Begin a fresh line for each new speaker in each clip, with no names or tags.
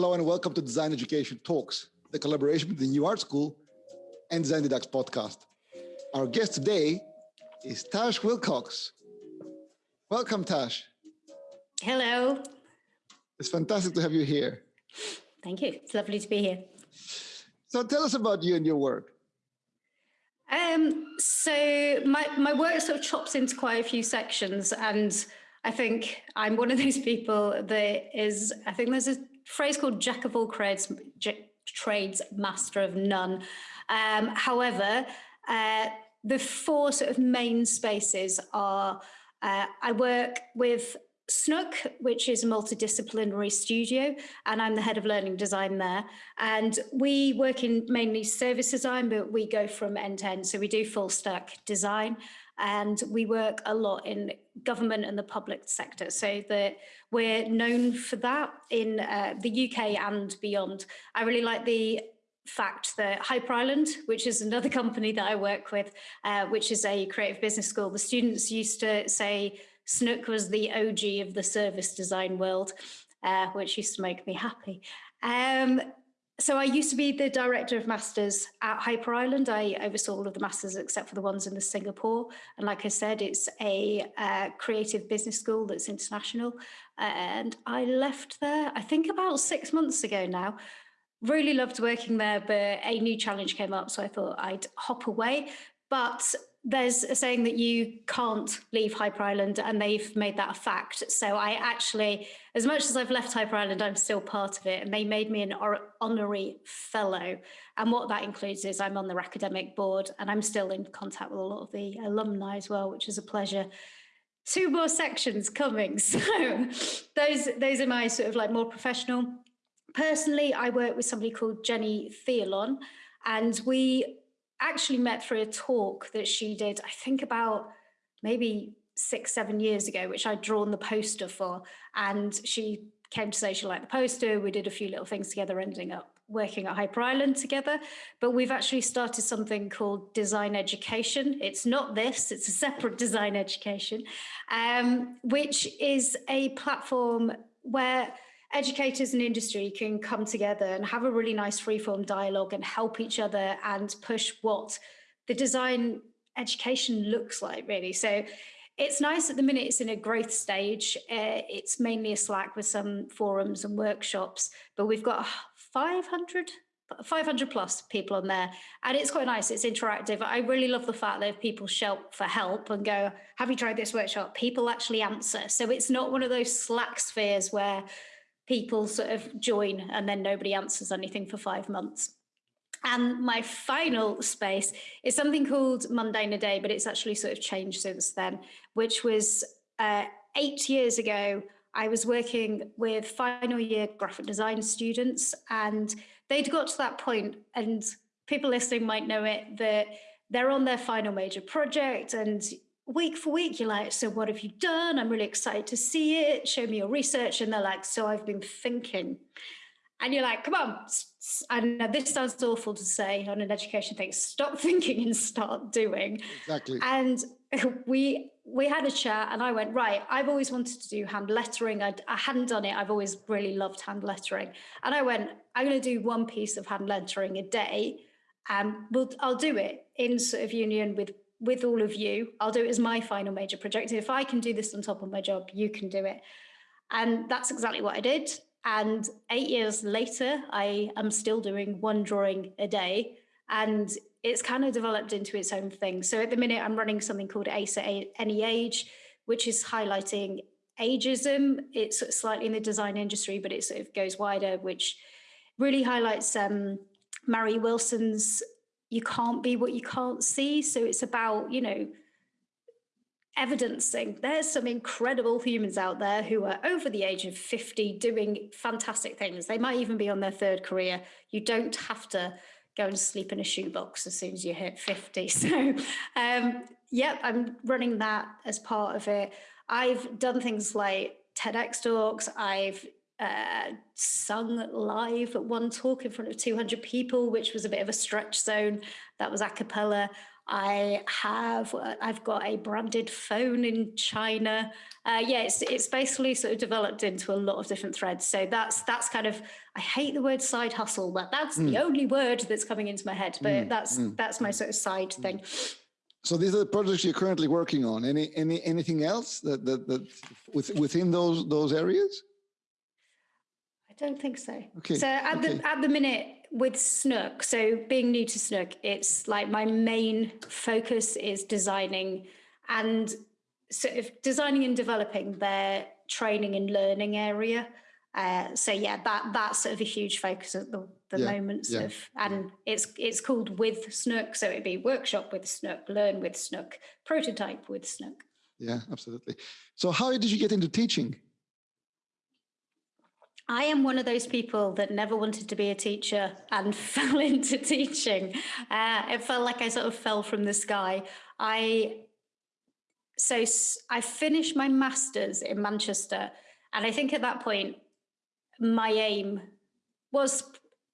Hello and welcome to Design Education Talks, the collaboration between the New Art School and Design Deducts podcast. Our guest today is Tash Willcocks. Welcome, Tash.
Hello.
It's fantastic to have you here.
Thank you. It's lovely to be here.
So tell us about you and your work.
Um, so my, my work sort of chops into quite a few sections and I think I'm one of those people that is, I think there's a phrase called jack of all trades, trades master of none. Um, however, uh, the four sort of main spaces are uh, I work with Snook, which is a multidisciplinary studio, and I'm the head of learning design there. And we work in mainly service design, but we go from end to end. So we do full stack design and we work a lot in government and the public sector. So that we're known for that in uh, the UK and beyond. I really like the fact that Hyper Island, which is another company that I work with, uh, which is a creative business school, the students used to say Snook was the OG of the service design world, uh, which used to make me happy. Um, so I used to be the director of masters at Hyper Island. I oversaw all of the masters except for the ones in the Singapore. And like I said, it's a uh, creative business school that's international. And I left there, I think about six months ago now. Really loved working there, but a new challenge came up. So I thought I'd hop away. But there's a saying that you can't leave Hyper Island and they've made that a fact. So I actually, as much as I've left Hyper Island, I'm still part of it. And they made me an honorary fellow. And what that includes is I'm on the academic board and I'm still in contact with a lot of the alumni as well, which is a pleasure. Two more sections coming. So those, those are my sort of like more professional. Personally, I work with somebody called Jenny Theolin and we actually met through a talk that she did, I think about maybe six, seven years ago, which I'd drawn the poster for. And she came to say she liked the poster. We did a few little things together, ending up working at Hyper Island together. But we've actually started something called Design Education. It's not this, it's a separate design education, um, which is a platform where educators and industry can come together and have a really nice freeform dialogue and help each other and push what the design education looks like really. So it's nice at the minute it's in a growth stage. Uh, it's mainly a Slack with some forums and workshops, but we've got 500 500 plus people on there and it's quite nice it's interactive i really love the fact that if people shout for help and go have you tried this workshop people actually answer so it's not one of those slack spheres where people sort of join and then nobody answers anything for five months. And my final space is something called Mundane a Day, but it's actually sort of changed since then, which was uh, eight years ago. I was working with final year graphic design students and they'd got to that point and people listening might know it that they're on their final major project and week for week, you're like, so what have you done? I'm really excited to see it. Show me your research. And they're like, so I've been thinking. And you're like, come on. And this sounds awful to say on an education thing, stop thinking and start doing.
Exactly.
And we we had a chat and I went, right, I've always wanted to do hand lettering. I'd, I hadn't done it. I've always really loved hand lettering. And I went, I'm going to do one piece of hand lettering a day. And we'll, I'll do it in sort of union with with all of you. I'll do it as my final major project. If I can do this on top of my job, you can do it. And that's exactly what I did. And eight years later, I am still doing one drawing a day. And it's kind of developed into its own thing. So at the minute, I'm running something called ACE at Any Age, which is highlighting ageism. It's slightly in the design industry, but it sort of goes wider, which really highlights um, Mary Wilson's you can't be what you can't see. So it's about, you know, evidencing there's some incredible humans out there who are over the age of 50 doing fantastic things. They might even be on their third career. You don't have to go and sleep in a shoebox as soon as you hit 50. So, um, yep, I'm running that as part of it. I've done things like TEDx talks. I've uh, sung live at one talk in front of 200 people, which was a bit of a stretch zone. That was a cappella. I have, uh, I've got a branded phone in China. Uh, yeah, it's, it's basically sort of developed into a lot of different threads. So that's, that's kind of, I hate the word side hustle, but that's mm. the only word that's coming into my head, but mm. that's, mm. that's my sort of side mm. thing.
So these are the projects you're currently working on. Any, any, anything else that, that, that with, within those, those areas?
I don't think so. Okay. So at okay. the, at the minute, with Snook, so being new to Snook, it's like my main focus is designing and sort of designing and developing their training and learning area. Uh, so yeah, that that's sort of a huge focus at the, the yeah, moment. Yeah, of, and yeah. it's it's called with Snook, so it'd be workshop with Snook, learn with Snook, prototype with Snook.
Yeah, absolutely. So how did you get into teaching?
I am one of those people that never wanted to be a teacher and fell into teaching. Uh, it felt like I sort of fell from the sky. I so I finished my masters in Manchester, and I think at that point my aim was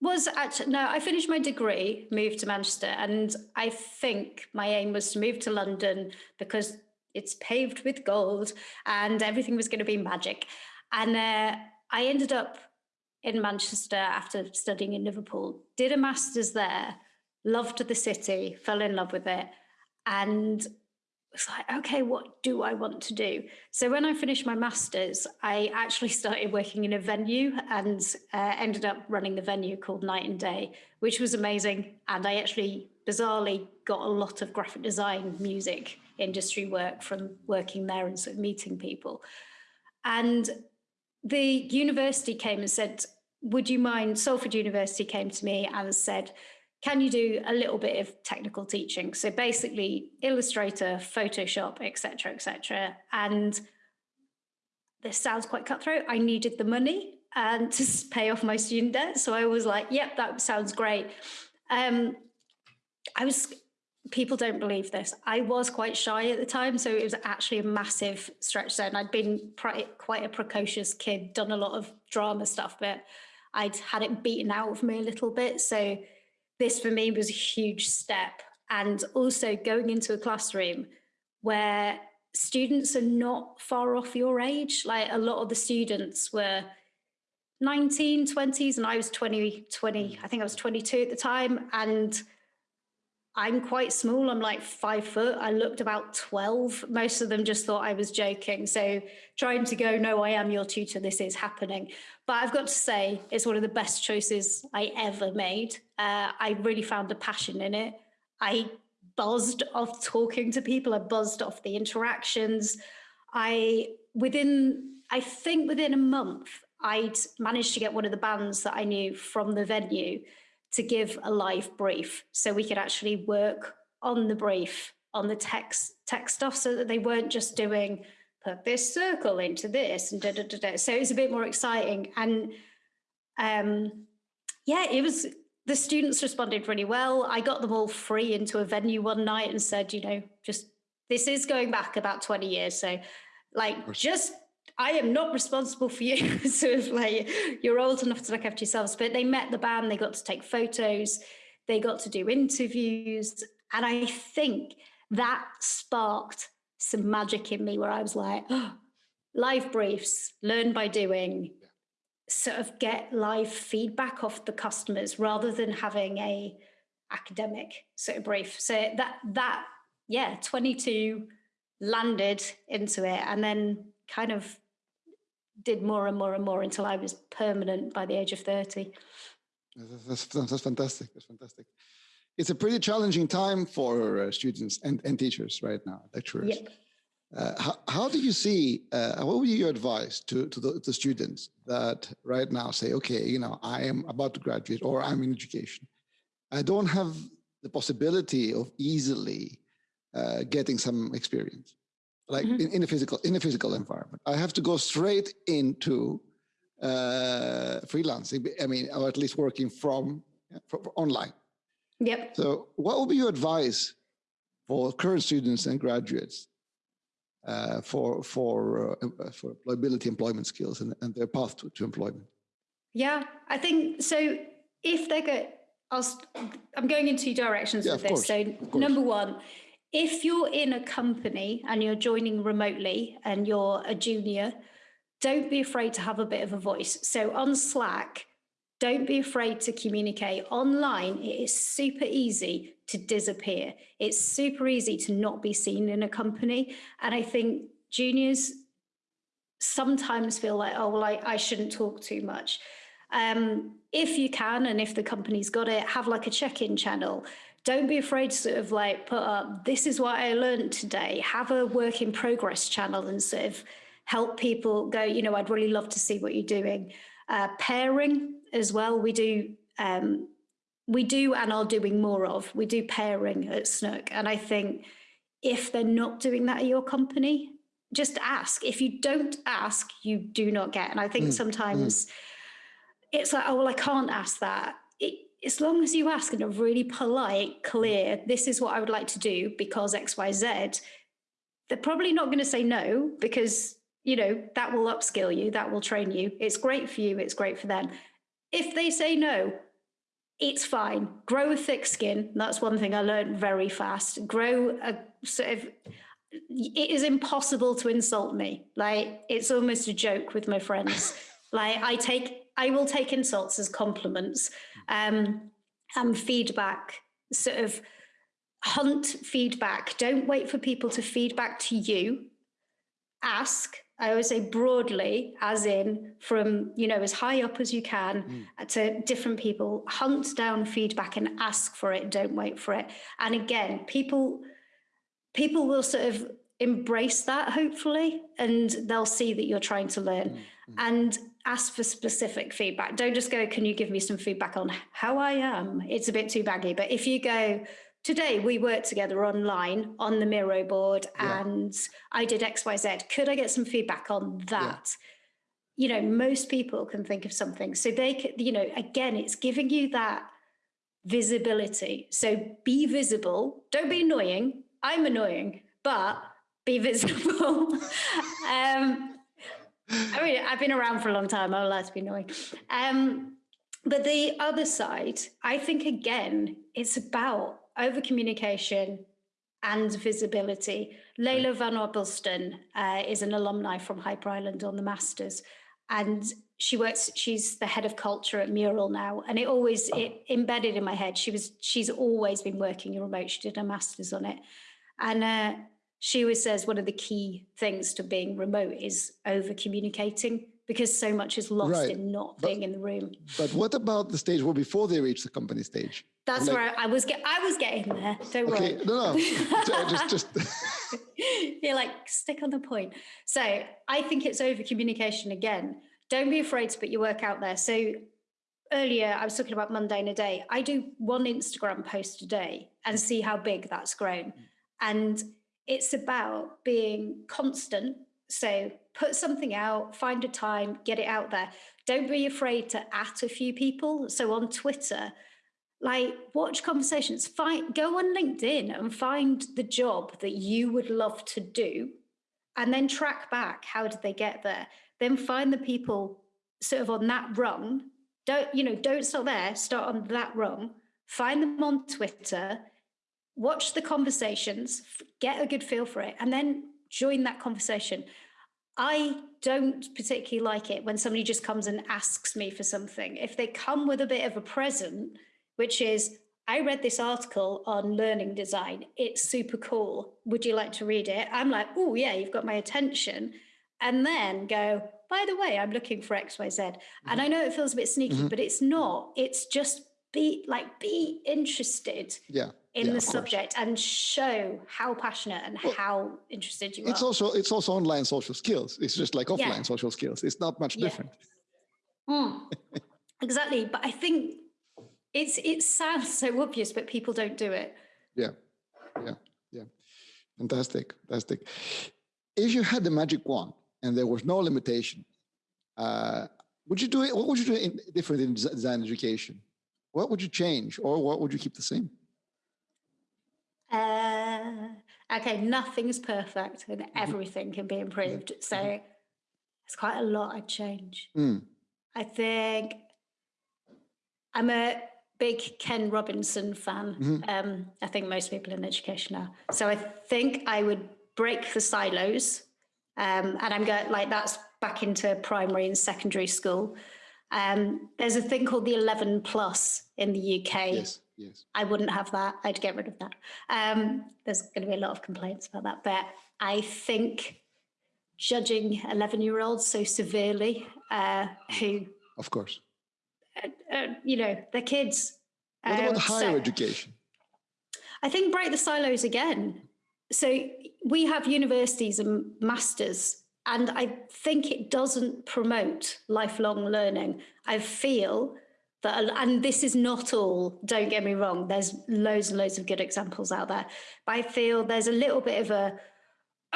was actually no. I finished my degree, moved to Manchester, and I think my aim was to move to London because it's paved with gold and everything was going to be magic. And uh, I ended up in Manchester after studying in Liverpool, did a master's there, loved the city, fell in love with it, and was like, okay, what do I want to do? So when I finished my master's, I actually started working in a venue and uh, ended up running the venue called Night and Day, which was amazing. And I actually bizarrely got a lot of graphic design music industry work from working there and sort of meeting people. And the university came and said, would you mind, Salford University came to me and said, can you do a little bit of technical teaching? So basically Illustrator, Photoshop, etc., etc. And this sounds quite cutthroat. I needed the money and to pay off my student debt. So I was like, yep, that sounds great. Um, I was people don't believe this. I was quite shy at the time, so it was actually a massive stretch then. I'd been quite a precocious kid, done a lot of drama stuff, but I'd had it beaten out of me a little bit. So this for me was a huge step. And also going into a classroom where students are not far off your age. Like a lot of the students were 19, 20s, and I was 20, 20, I think I was 22 at the time. And I'm quite small. I'm like five foot. I looked about 12. Most of them just thought I was joking. So trying to go, no, I am your tutor. This is happening. But I've got to say, it's one of the best choices I ever made. Uh, I really found a passion in it. I buzzed off talking to people. I buzzed off the interactions. I, within, I think within a month, I'd managed to get one of the bands that I knew from the venue to give a live brief. So we could actually work on the brief on the text text stuff so that they weren't just doing put this circle into this and da, da, da, da. so it was a bit more exciting. And um yeah it was the students responded really well. I got them all free into a venue one night and said you know just this is going back about 20 years. So like just I am not responsible for you. so if like you're old enough to look after yourselves. But they met the band, they got to take photos, they got to do interviews. And I think that sparked some magic in me where I was like, oh, live briefs, learn by doing, sort of get live feedback off the customers rather than having a academic sort of brief. So that that yeah, 22 landed into it and then kind of did more and more and more until I was permanent by the age of 30.
That's, that's fantastic. That's fantastic. It's a pretty challenging time for uh, students and, and teachers right now, lecturers. Yep. Uh, how, how, do you see, uh, what would be your advice to, to the, the, students that right now say, okay, you know, I am about to graduate or I'm in education. I don't have the possibility of easily uh, getting some experience like mm -hmm. in, in, a physical in a physical environment. I have to go straight into uh, freelancing. I mean, or at least working from, from online.
Yep.
So, what would be your advice for current students and graduates uh, for for uh, for employability, employment skills, and, and their path to, to employment?
Yeah, I think so. If they get I'll, I'm going in two directions yeah, with this. Course, so number one, if you're in a company and you're joining remotely and you're a junior, don't be afraid to have a bit of a voice. So on Slack, don't be afraid to communicate. Online, it is super easy to disappear. It's super easy to not be seen in a company. And I think juniors sometimes feel like, oh, well, I, I shouldn't talk too much. Um, if you can, and if the company's got it, have like a check-in channel. Don't be afraid to sort of like put up, this is what I learned today. Have a work in progress channel and sort of help people go, you know, I'd really love to see what you're doing. Uh, pairing as well, we do, um, we do and are doing more of, we do pairing at Snook. And I think if they're not doing that at your company, just ask. If you don't ask, you do not get. And I think mm, sometimes mm. it's like, oh, well, I can't ask that. It, as long as you ask in a really polite, clear, this is what I would like to do because X, Y, Z, they're probably not going to say no because you know, that will upskill you, that will train you. It's great for you, it's great for them. If they say no, it's fine. Grow a thick skin. That's one thing I learned very fast. Grow a sort of, it is impossible to insult me. Like, it's almost a joke with my friends. like, I take, I will take insults as compliments um, and feedback, sort of hunt feedback. Don't wait for people to feedback to you. Ask, I always say broadly, as in from, you know, as high up as you can mm. to different people, hunt down feedback and ask for it, don't wait for it. And again, people, people will sort of embrace that hopefully, and they'll see that you're trying to learn mm. and ask for specific feedback. Don't just go, can you give me some feedback on how I am? It's a bit too baggy, but if you go, today we worked together online on the Miro board yeah. and I did XYZ. Could I get some feedback on that? Yeah. You know, most people can think of something. So they could, you know, again, it's giving you that visibility. So be visible. Don't be annoying. I'm annoying, but be visible. um, I mean, I've been around for a long time. I'm allowed to be annoying. Um, but the other side, I think, again, it's about over communication and visibility. Layla Van Obelston uh, is an alumni from Hyper Island on the Masters, and she works. She's the head of culture at Mural now, and it always it embedded in my head. She was she's always been working remote. She did her masters on it, and uh, she always says one of the key things to being remote is over communicating because so much is lost right. in not but, being in the room.
But what about the stage where before they reach the company stage?
That's like, where I was get I was getting there. Don't okay, worry.
No, no. just just
You're like stick on the point. So I think it's over communication again. Don't be afraid to put your work out there. So earlier I was talking about Monday mundane a day. I do one Instagram post a day and see how big that's grown. Mm. And it's about being constant. So put something out, find a time, get it out there. Don't be afraid to at a few people. So on Twitter, like watch conversations, find go on LinkedIn and find the job that you would love to do and then track back how did they get there. Then find the people sort of on that rung. Don't, you know, don't start there, start on that rung, find them on Twitter, watch the conversations, get a good feel for it, and then join that conversation. I don't particularly like it when somebody just comes and asks me for something. If they come with a bit of a present, which is, I read this article on learning design. It's super cool. Would you like to read it? I'm like, oh, yeah, you've got my attention. And then go, by the way, I'm looking for XYZ. Mm-hmm. And I know it feels a bit sneaky, mm-hmm. but it's not. It's just be like, be interested.
Yeah
in
yeah,
the subject course. and show how passionate and well, how interested you
it's
are.
also it's also online social skills. It's just like offline yeah. social skills. It's not much yeah. different.
Mm. exactly. But i think it's it sounds so obvious but people don't do it.
Yeah. Yeah. Yeah. Fantastic. Fantastic. If you had the magic wand and there was no limitation uh, would you do it what would you do in, different in design education? What would you change or what would you keep the same
uh, okay, nothing's perfect and mm-hmm. everything can be improved. So mm-hmm. it's quite a lot I'd change. Mm. I think I'm a big Ken Robinson fan. Mm -hmm. um, I think most people in education are. So I think I would break the silos. Um, and I'm going like that's back into primary and secondary school. Um, there's a thing called the 11 plus in the UK.
Yes, yes.
I wouldn't have that. I'd get rid of that. Um, there's going to be a lot of complaints about that. But I think judging 11 year olds so severely uh, who
of course
uh, uh, you know they're kids
what about um, higher so education
i think break the silos again so we have universities and masters and i think it doesn't promote lifelong learning i feel that uh, and this is not all don't get me wrong there's loads and loads of good examples out there but i feel there's a little bit of a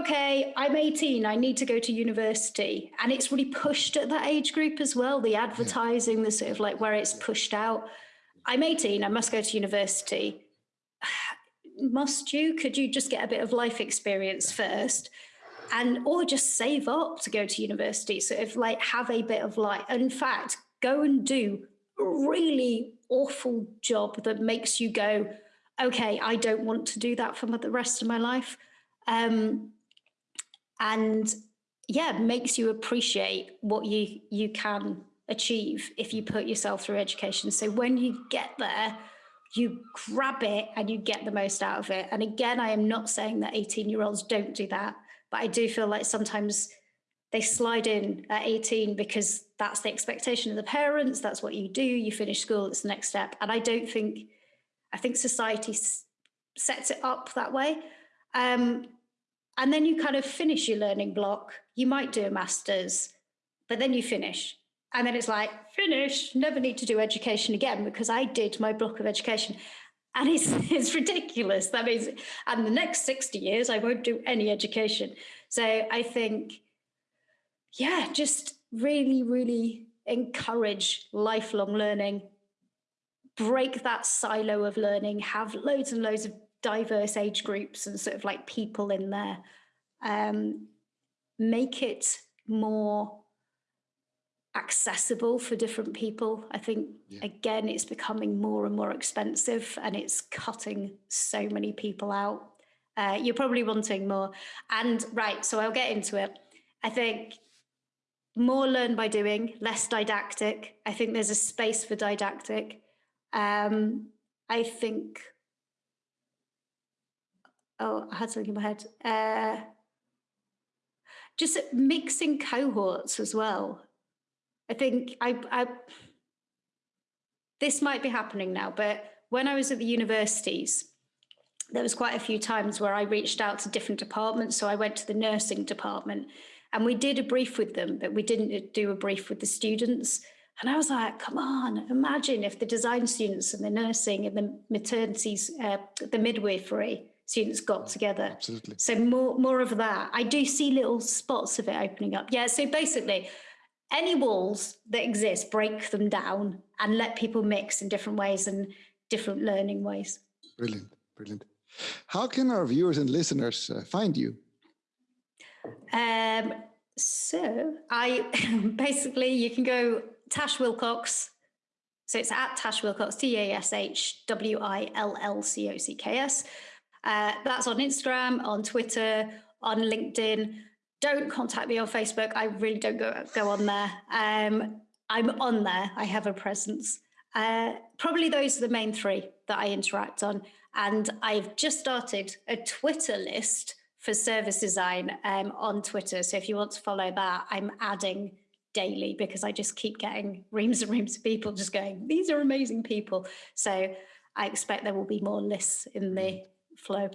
okay, I'm 18, I need to go to university. And it's really pushed at that age group as well, the advertising, the sort of like where it's pushed out. I'm 18, I must go to university. must you? Could you just get a bit of life experience first? And or just save up to go to university. So if like have a bit of like, in fact, go and do really awful job that makes you go, okay, I don't want to do that for the rest of my life um, and yeah, makes you appreciate what you you can achieve if you put yourself through education. So when you get there, you grab it and you get the most out of it. And again, I am not saying that 18 year olds don't do that, but I do feel like sometimes they slide in at 18 because that's the expectation of the parents. That's what you do. You finish school, it's the next step. And I don't think, I think society sets it up that way. Um, and then you kind of finish your learning block. You might do a master's, but then you finish. And then it's like, finish, never need to do education again because I did my block of education. And it's, it's ridiculous. That means, and the next 60 years, I won't do any education. So I think, yeah, just really, really encourage lifelong learning, break that silo of learning, have loads and loads of diverse age groups and sort of like people in there. Um, make it more accessible for different people. I think, yeah. again, it's becoming more and more expensive and it's cutting so many people out. Uh, you're probably wanting more. And right, so I'll get into it. I think more learn by doing, less didactic. I think there's a space for didactic. Um, I think oh, I had something in my head. Uh, just mixing cohorts as well. I think I, I, this might be happening now, but when I was at the universities, there was quite a few times where I reached out to different departments. So I went to the nursing department and we did a brief with them, but we didn't do a brief with the students. And I was like, come on, imagine if the design students and the nursing and the maternities, uh, the midwifery, students got together.
Absolutely.
So more more of that. I do see little spots of it opening up. Yeah. So basically, any walls that exist, break them down and let people mix in different ways and different learning ways.
Brilliant, brilliant. How can our viewers and listeners uh, find you?
Um, so I basically you can go Tash Willcocks. So it's at Tash Willcocks, T A S H W I L L C O C K S. Uh, that's on Instagram, on Twitter, on LinkedIn. Don't contact me on Facebook. I really don't go, go on there. Um, I'm on there. I have a presence. Uh, probably those are the main three that I interact on. And I've just started a Twitter list for service design um, on Twitter. So if you want to follow that, I'm adding daily because I just keep getting reams and reams of people just going, these are amazing people. So I expect there will be more lists in the flow.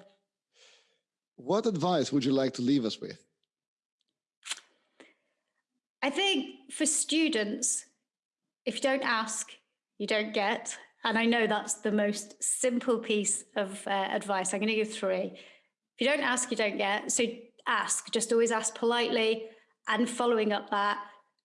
What advice would you like to leave us with?
I think for students, if you don't ask, you don't get. And I know that's the most simple piece of uh, advice. I'm going to give three. If you don't ask, you don't get. So ask, just always ask politely and following up that,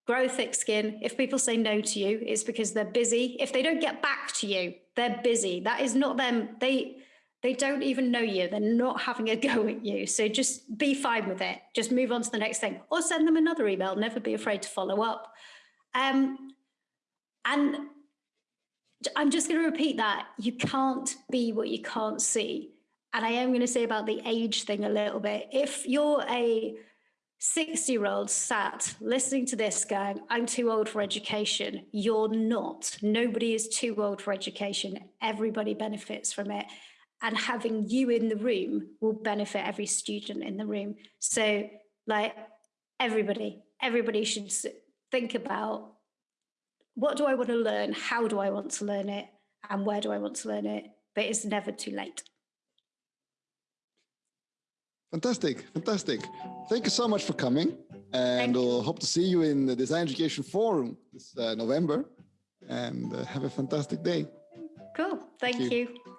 grow thick skin. If people say no to you, it's because they're busy. If they don't get back to you, they're busy. That is not them. They they don't even know you. They're not having a go at you. So just be fine with it. Just move on to the next thing or send them another email. Never be afraid to follow up. Um, and I'm just going to repeat that. You can't be what you can't see. And I am going to say about the age thing a little bit. If you're a 60 year old sat listening to this going, I'm too old for education, you're not. Nobody is too old for education. Everybody benefits from it. And having you in the room will benefit every student in the room. So, like, everybody, everybody should think about what do I want to learn? How do I want to learn it? And where do I want to learn it? But it's never too late.
Fantastic, fantastic. Thank you so much for coming. And we'll hope to see you in the Design Education Forum this uh, November. And uh, have a fantastic day.
Cool. Thank, Thank you. you.